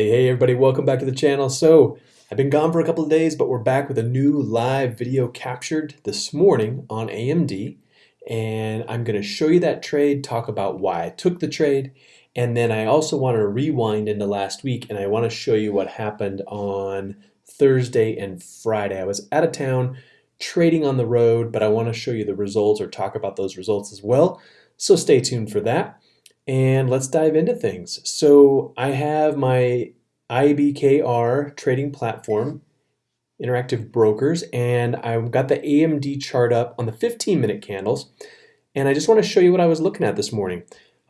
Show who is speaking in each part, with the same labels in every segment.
Speaker 1: Hey, hey, everybody, welcome back to the channel. So, I've been gone for a couple of days, but we're back with a new live video captured this morning on AMD. And I'm going to show you that trade, talk about why I took the trade, and then I also want to rewind into last week and I want to show you what happened on Thursday and Friday. I was out of town trading on the road, but I want to show you the results or talk about those results as well. So stay tuned for that and let's dive into things. So I have my IBKR trading platform, Interactive Brokers, and I've got the AMD chart up on the 15 minute candles. And I just want to show you what I was looking at this morning.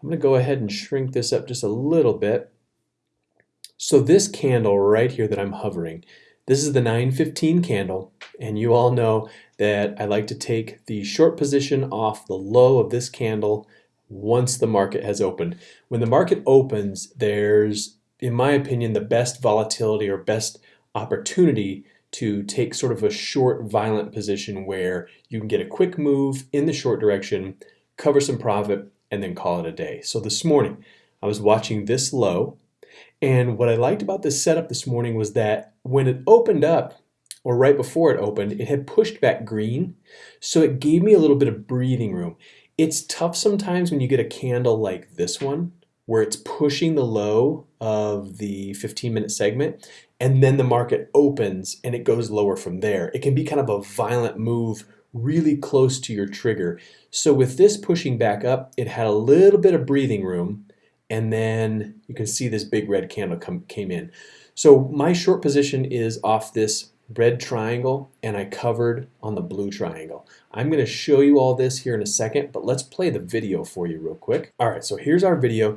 Speaker 1: I'm going to go ahead and shrink this up just a little bit. So this candle right here that I'm hovering, this is the 915 candle, and you all know that I like to take the short position off the low of this candle once the market has opened. When the market opens, there's, in my opinion, the best volatility or best opportunity to take sort of a short, violent position where you can get a quick move in the short direction, cover some profit, and then call it a day. So this morning, I was watching this low, and what I liked about this setup this morning was that when it opened up, or right before it opened, it had pushed back green, so it gave me a little bit of breathing room. It's tough sometimes when you get a candle like this one, where it's pushing the low of the 15 minute segment, and then the market opens and it goes lower from there. It can be kind of a violent move really close to your trigger. So with this pushing back up, it had a little bit of breathing room, and then you can see this big red candle come, came in. So my short position is off this red triangle and I covered on the blue triangle. I'm going to show you all this here in a second, but let's play the video for you real quick. All right, so here's our video.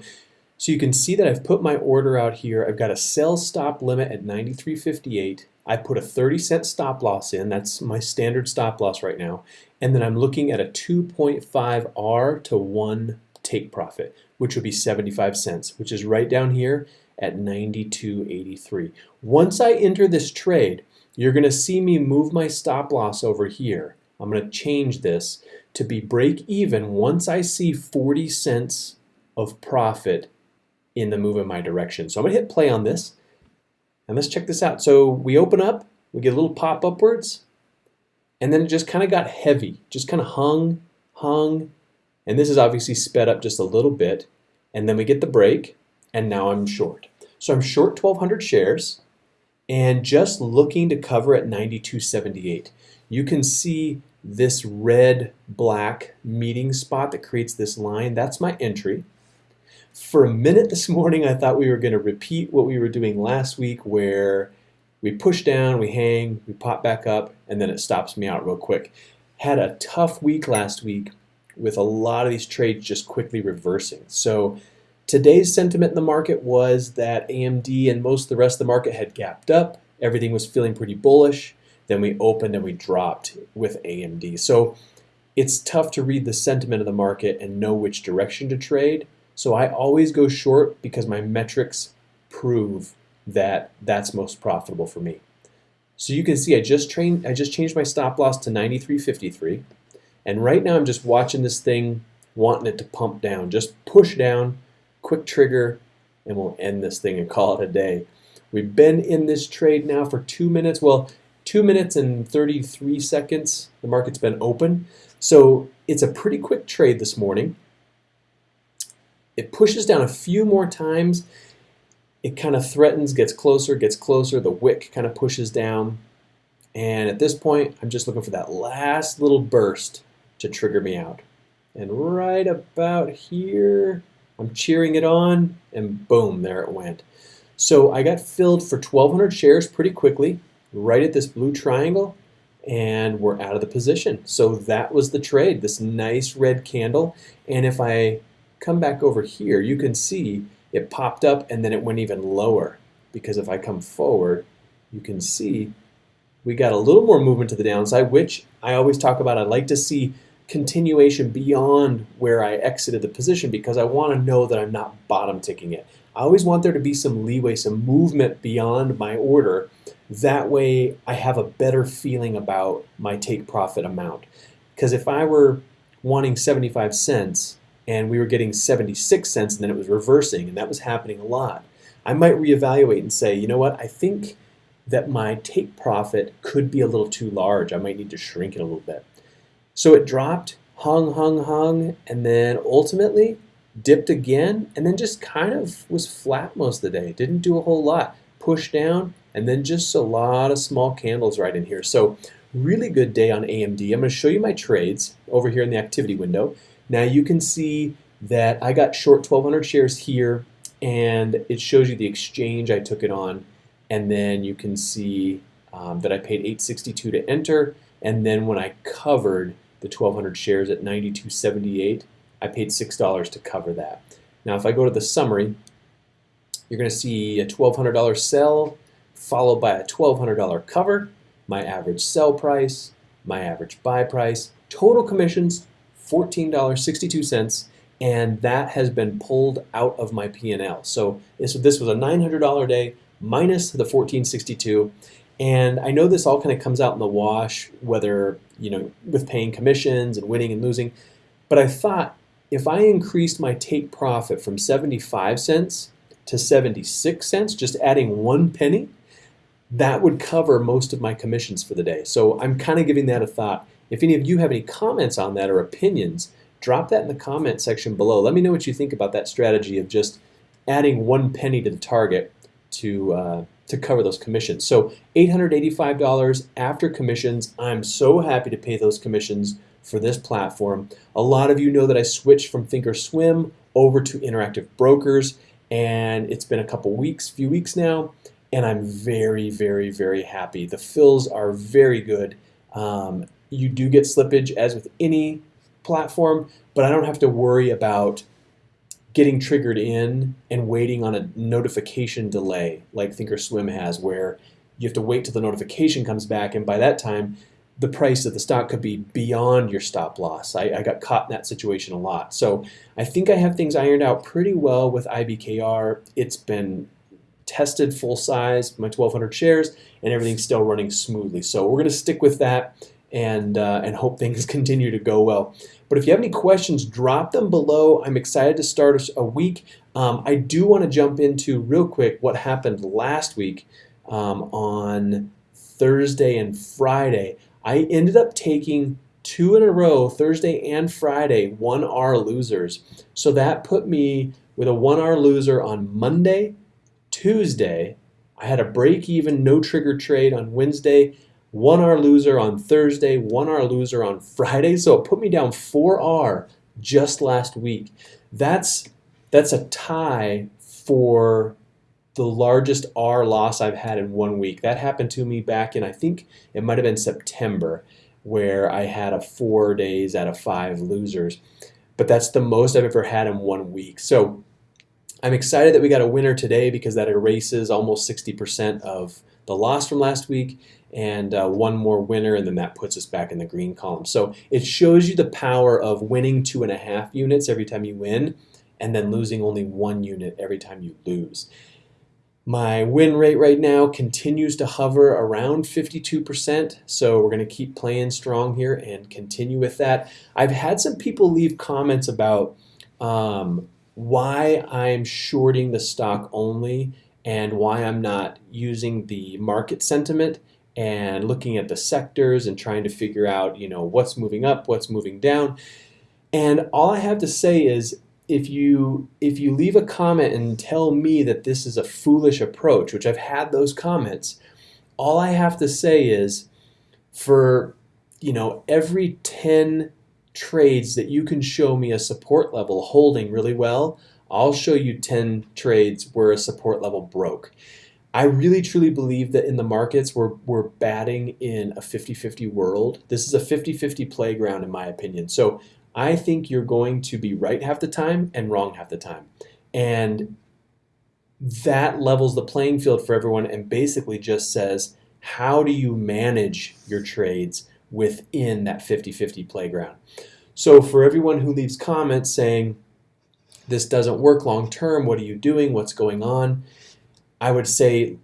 Speaker 1: So you can see that I've put my order out here. I've got a sell stop limit at 93.58. I put a 30 cent stop loss in. That's my standard stop loss right now. And then I'm looking at a 2.5 R to 1 take profit, which would be 75 cents, which is right down here at 92.83. Once I enter this trade, you're going to see me move my stop loss over here. I'm going to change this to be break even once I see 40 cents of profit in the move in my direction. So I'm going to hit play on this. And let's check this out. So we open up, we get a little pop upwards, and then it just kind of got heavy, just kind of hung, hung, and this is obviously sped up just a little bit. And then we get the break, and now I'm short. So I'm short 1,200 shares and just looking to cover at 92.78. You can see this red black meeting spot that creates this line. That's my entry. For a minute this morning, I thought we were going to repeat what we were doing last week where we push down, we hang, we pop back up, and then it stops me out real quick. Had a tough week last week with a lot of these trades just quickly reversing. So Today's sentiment in the market was that AMD and most of the rest of the market had gapped up. Everything was feeling pretty bullish. Then we opened and we dropped with AMD. So it's tough to read the sentiment of the market and know which direction to trade. So I always go short because my metrics prove that that's most profitable for me. So you can see I just trained I just changed my stop loss to 93.53 and right now I'm just watching this thing wanting it to pump down just push down quick trigger, and we'll end this thing and call it a day. We've been in this trade now for two minutes. Well, two minutes and 33 seconds. The market's been open. So it's a pretty quick trade this morning. It pushes down a few more times. It kind of threatens, gets closer, gets closer. The wick kind of pushes down. And at this point, I'm just looking for that last little burst to trigger me out. And right about here, I'm cheering it on, and boom, there it went. So I got filled for 1,200 shares pretty quickly, right at this blue triangle, and we're out of the position. So that was the trade, this nice red candle. And if I come back over here, you can see it popped up and then it went even lower. Because if I come forward, you can see we got a little more movement to the downside, which I always talk about. I like to see continuation beyond where I exited the position because I want to know that I'm not bottom ticking it. I always want there to be some leeway, some movement beyond my order. That way I have a better feeling about my take profit amount. Because if I were wanting 75 cents and we were getting 76 cents and then it was reversing and that was happening a lot, I might reevaluate and say, you know what, I think that my take profit could be a little too large. I might need to shrink it a little bit. So it dropped, hung, hung, hung, and then ultimately dipped again, and then just kind of was flat most of the day. Didn't do a whole lot. Pushed down, and then just a lot of small candles right in here. So really good day on AMD. I'm going to show you my trades over here in the activity window. Now you can see that I got short 1,200 shares here, and it shows you the exchange I took it on and then you can see um, that I paid 862 to enter and then when I covered the 1200 shares at 92.78 I paid $6 to cover that. Now if I go to the summary you're going to see a $1,200 sell followed by a $1,200 cover, my average sell price, my average buy price, total commissions $14.62 and that has been pulled out of my P&L. So this, this was a $900 day minus the 1462. And I know this all kind of comes out in the wash, whether, you know, with paying commissions and winning and losing. But I thought if I increased my take profit from 75 cents to 76 cents, just adding one penny, that would cover most of my commissions for the day. So I'm kind of giving that a thought. If any of you have any comments on that or opinions, drop that in the comment section below. Let me know what you think about that strategy of just adding one penny to the target to uh, to cover those commissions. So $885 after commissions. I'm so happy to pay those commissions for this platform. A lot of you know that I switched from Thinkorswim over to Interactive Brokers, and it's been a couple weeks, few weeks now, and I'm very, very, very happy. The fills are very good. Um, you do get slippage as with any platform, but I don't have to worry about getting triggered in and waiting on a notification delay like Thinkorswim has where you have to wait till the notification comes back and by that time the price of the stock could be beyond your stop loss. I, I got caught in that situation a lot. So I think I have things ironed out pretty well with IBKR. It's been tested full size, my 1,200 shares, and everything's still running smoothly. So we're going to stick with that and, uh, and hope things continue to go well. But if you have any questions, drop them below. I'm excited to start a week. Um, I do want to jump into real quick what happened last week um, on Thursday and Friday. I ended up taking two in a row, Thursday and Friday, one R losers. So that put me with a one R loser on Monday, Tuesday. I had a break even, no trigger trade on Wednesday one R loser on Thursday, one R loser on Friday. So it put me down 4R just last week. That's that's a tie for the largest R loss I've had in one week. That happened to me back in I think it might have been September where I had a 4 days out of 5 losers. But that's the most I've ever had in one week. So I'm excited that we got a winner today because that erases almost 60% of the loss from last week and uh, one more winner, and then that puts us back in the green column. So it shows you the power of winning two and a half units every time you win, and then losing only one unit every time you lose. My win rate right now continues to hover around 52%, so we're going to keep playing strong here and continue with that. I've had some people leave comments about um, why I'm shorting the stock only and why I'm not using the market sentiment and looking at the sectors and trying to figure out, you know, what's moving up, what's moving down. And all I have to say is if you if you leave a comment and tell me that this is a foolish approach, which I've had those comments, all I have to say is for you know every 10 trades that you can show me a support level holding really well, I'll show you 10 trades where a support level broke. I really truly believe that in the markets we're, we're batting in a 50-50 world. This is a 50-50 playground in my opinion. So I think you're going to be right half the time and wrong half the time. And that levels the playing field for everyone and basically just says, how do you manage your trades within that 50-50 playground? So for everyone who leaves comments saying, this doesn't work long term, what are you doing, what's going on? I would say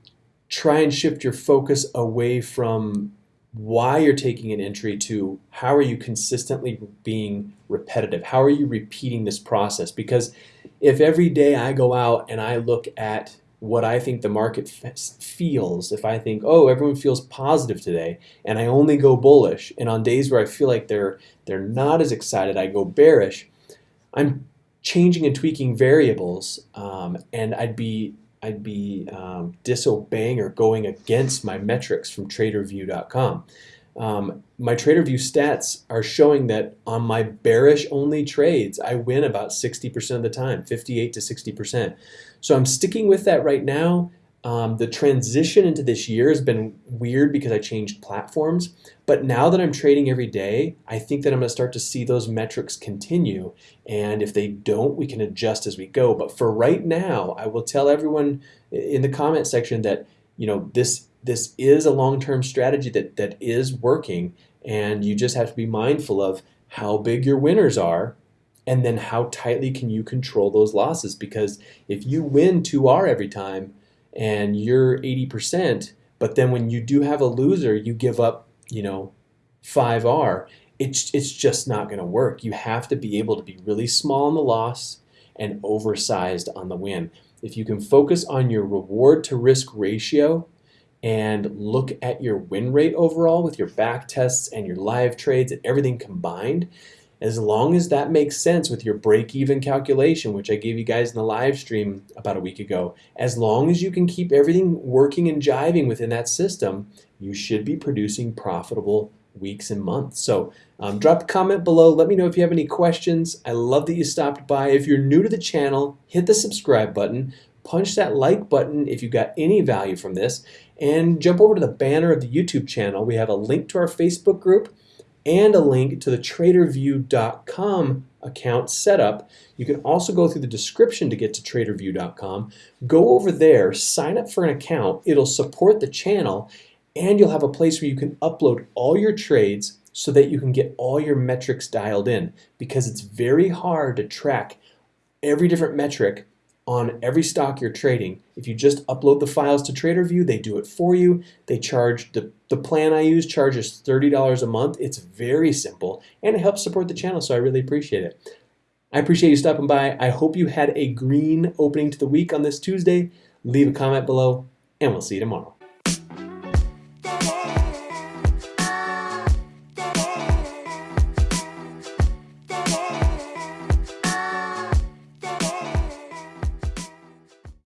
Speaker 1: try and shift your focus away from why you're taking an entry to how are you consistently being repetitive? How are you repeating this process? Because if every day I go out and I look at what I think the market feels. If I think, oh, everyone feels positive today, and I only go bullish, and on days where I feel like they're they're not as excited, I go bearish. I'm changing and tweaking variables, um, and I'd be I'd be um, disobeying or going against my metrics from Tradervue.com. Um, my Tradervue stats are showing that on my bearish only trades, I win about 60% of the time, 58 to 60%. So I'm sticking with that right now. Um, the transition into this year has been weird because I changed platforms. But now that I'm trading every day, I think that I'm going to start to see those metrics continue. And if they don't, we can adjust as we go. But for right now, I will tell everyone in the comment section that you know this this is a long-term strategy that that is working, and you just have to be mindful of how big your winners are and then how tightly can you control those losses because if you win 2R every time and you're 80%, but then when you do have a loser, you give up, you know, 5R, it's, it's just not going to work. You have to be able to be really small on the loss and oversized on the win. If you can focus on your reward to risk ratio and look at your win rate overall with your back tests and your live trades and everything combined, as long as that makes sense with your break even calculation, which I gave you guys in the live stream about a week ago, as long as you can keep everything working and jiving within that system, you should be producing profitable weeks and months. So um, drop a comment below. Let me know if you have any questions. I love that you stopped by. If you're new to the channel, hit the subscribe button, punch that like button if you got any value from this, and jump over to the banner of the YouTube channel. We have a link to our Facebook group and a link to the tradervue.com account setup. You can also go through the description to get to tradervue.com. Go over there, sign up for an account. It'll support the channel and you'll have a place where you can upload all your trades so that you can get all your metrics dialed in because it's very hard to track every different metric on every stock you're trading. If you just upload the files to Tradervue, they do it for you. They charge, the, the plan I use charges $30 a month. It's very simple and it helps support the channel, so I really appreciate it. I appreciate you stopping by. I hope you had a green opening to the week on this Tuesday. Leave a comment below and we'll see you tomorrow.